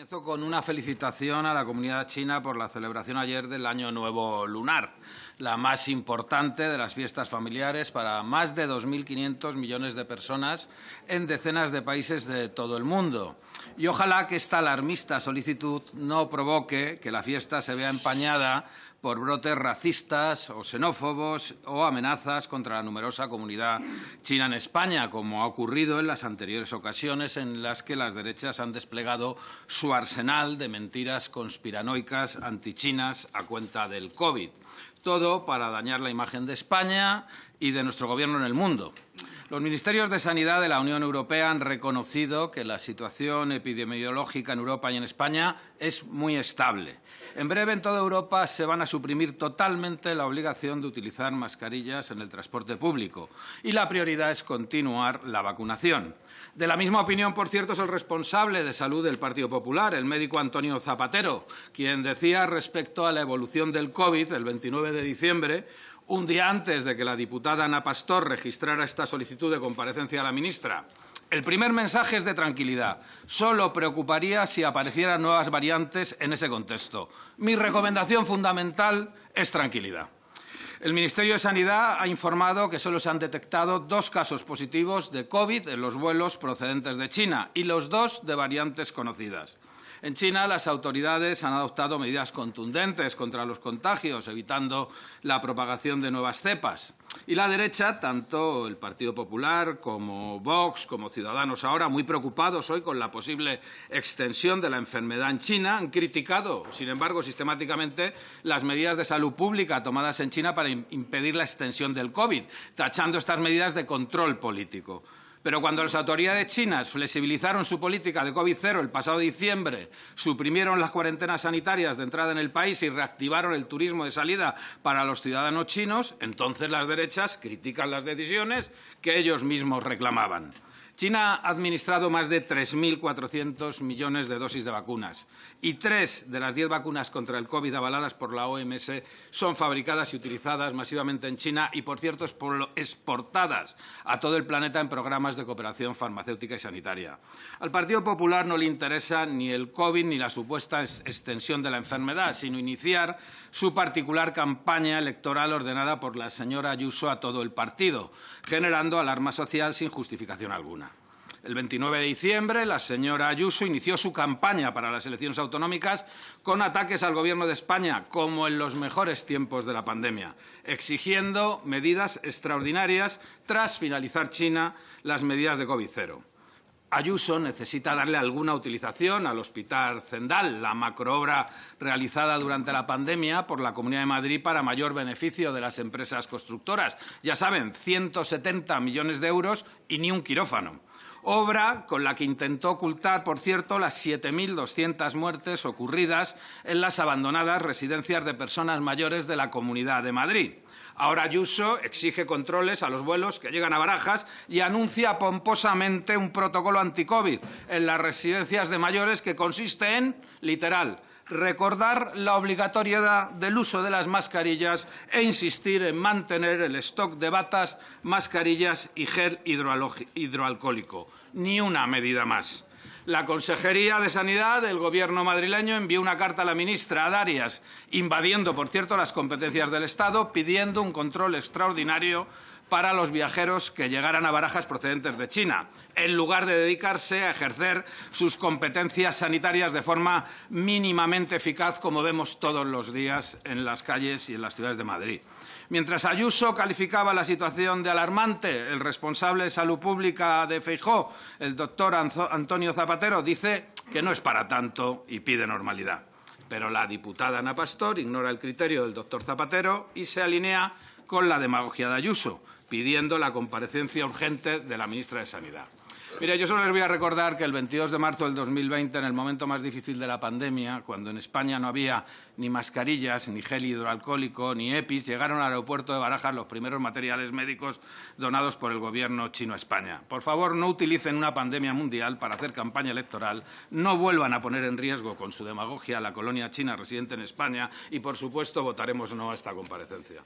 Comienzo con una felicitación a la comunidad china por la celebración ayer del Año Nuevo Lunar, la más importante de las fiestas familiares para más de 2.500 millones de personas en decenas de países de todo el mundo. Y ojalá que esta alarmista solicitud no provoque que la fiesta se vea empañada por brotes racistas o xenófobos o amenazas contra la numerosa comunidad china en España, como ha ocurrido en las anteriores ocasiones en las que las derechas han desplegado su arsenal de mentiras conspiranoicas antichinas a cuenta del COVID. Todo para dañar la imagen de España y de nuestro Gobierno en el mundo. Los ministerios de Sanidad de la Unión Europea han reconocido que la situación epidemiológica en Europa y en España es muy estable. En breve, en toda Europa se van a suprimir totalmente la obligación de utilizar mascarillas en el transporte público y la prioridad es continuar la vacunación. De la misma opinión, por cierto, es el responsable de salud del Partido Popular, el médico Antonio Zapatero, quien decía respecto a la evolución del COVID el 29 de diciembre un día antes de que la diputada Ana Pastor registrara esta solicitud de comparecencia a la ministra. El primer mensaje es de tranquilidad. Solo preocuparía si aparecieran nuevas variantes en ese contexto. Mi recomendación fundamental es tranquilidad. El Ministerio de Sanidad ha informado que solo se han detectado dos casos positivos de COVID en los vuelos procedentes de China y los dos de variantes conocidas. En China, las autoridades han adoptado medidas contundentes contra los contagios, evitando la propagación de nuevas cepas. Y la derecha, tanto el Partido Popular como Vox, como Ciudadanos ahora, muy preocupados hoy con la posible extensión de la enfermedad en China, han criticado, sin embargo, sistemáticamente las medidas de salud pública tomadas en China para impedir la extensión del COVID, tachando estas medidas de control político. Pero cuando las autoridades chinas flexibilizaron su política de COVID-0 el pasado diciembre, suprimieron las cuarentenas sanitarias de entrada en el país y reactivaron el turismo de salida para los ciudadanos chinos, entonces las derechas critican las decisiones que ellos mismos reclamaban. China ha administrado más de 3.400 millones de dosis de vacunas y tres de las diez vacunas contra el COVID avaladas por la OMS son fabricadas y utilizadas masivamente en China y, por cierto, exportadas a todo el planeta en programas de cooperación farmacéutica y sanitaria. Al Partido Popular no le interesa ni el COVID ni la supuesta extensión de la enfermedad, sino iniciar su particular campaña electoral ordenada por la señora Ayuso a todo el partido, generando alarma social sin justificación alguna. El 29 de diciembre, la señora Ayuso inició su campaña para las elecciones autonómicas con ataques al Gobierno de España, como en los mejores tiempos de la pandemia, exigiendo medidas extraordinarias tras finalizar China las medidas de COVID-0. Ayuso necesita darle alguna utilización al Hospital Zendal, la macroobra realizada durante la pandemia por la Comunidad de Madrid para mayor beneficio de las empresas constructoras. Ya saben, 170 millones de euros y ni un quirófano obra con la que intentó ocultar, por cierto, las 7.200 muertes ocurridas en las abandonadas residencias de personas mayores de la Comunidad de Madrid. Ahora Ayuso exige controles a los vuelos que llegan a Barajas y anuncia pomposamente un protocolo anti-COVID en las residencias de mayores que consiste en, literal, recordar la obligatoriedad del uso de las mascarillas e insistir en mantener el stock de batas, mascarillas y gel hidroalcohólico. Ni una medida más. La Consejería de Sanidad del Gobierno madrileño envió una carta a la ministra Darias, invadiendo, por cierto, las competencias del Estado, pidiendo un control extraordinario para los viajeros que llegaran a Barajas procedentes de China, en lugar de dedicarse a ejercer sus competencias sanitarias de forma mínimamente eficaz, como vemos todos los días en las calles y en las ciudades de Madrid. Mientras Ayuso calificaba la situación de alarmante, el responsable de Salud Pública de Feijó, el doctor Antonio Zapatero, dice que no es para tanto y pide normalidad. Pero la diputada Ana Pastor ignora el criterio del doctor Zapatero y se alinea con la demagogia de Ayuso, pidiendo la comparecencia urgente de la ministra de Sanidad. Mira, yo solo les voy a recordar que el 22 de marzo del 2020, en el momento más difícil de la pandemia, cuando en España no había ni mascarillas, ni gel hidroalcohólico, ni EPIs, llegaron al aeropuerto de Barajas los primeros materiales médicos donados por el Gobierno chino a España. Por favor, no utilicen una pandemia mundial para hacer campaña electoral, no vuelvan a poner en riesgo con su demagogia a la colonia china residente en España y, por supuesto, votaremos no a esta comparecencia.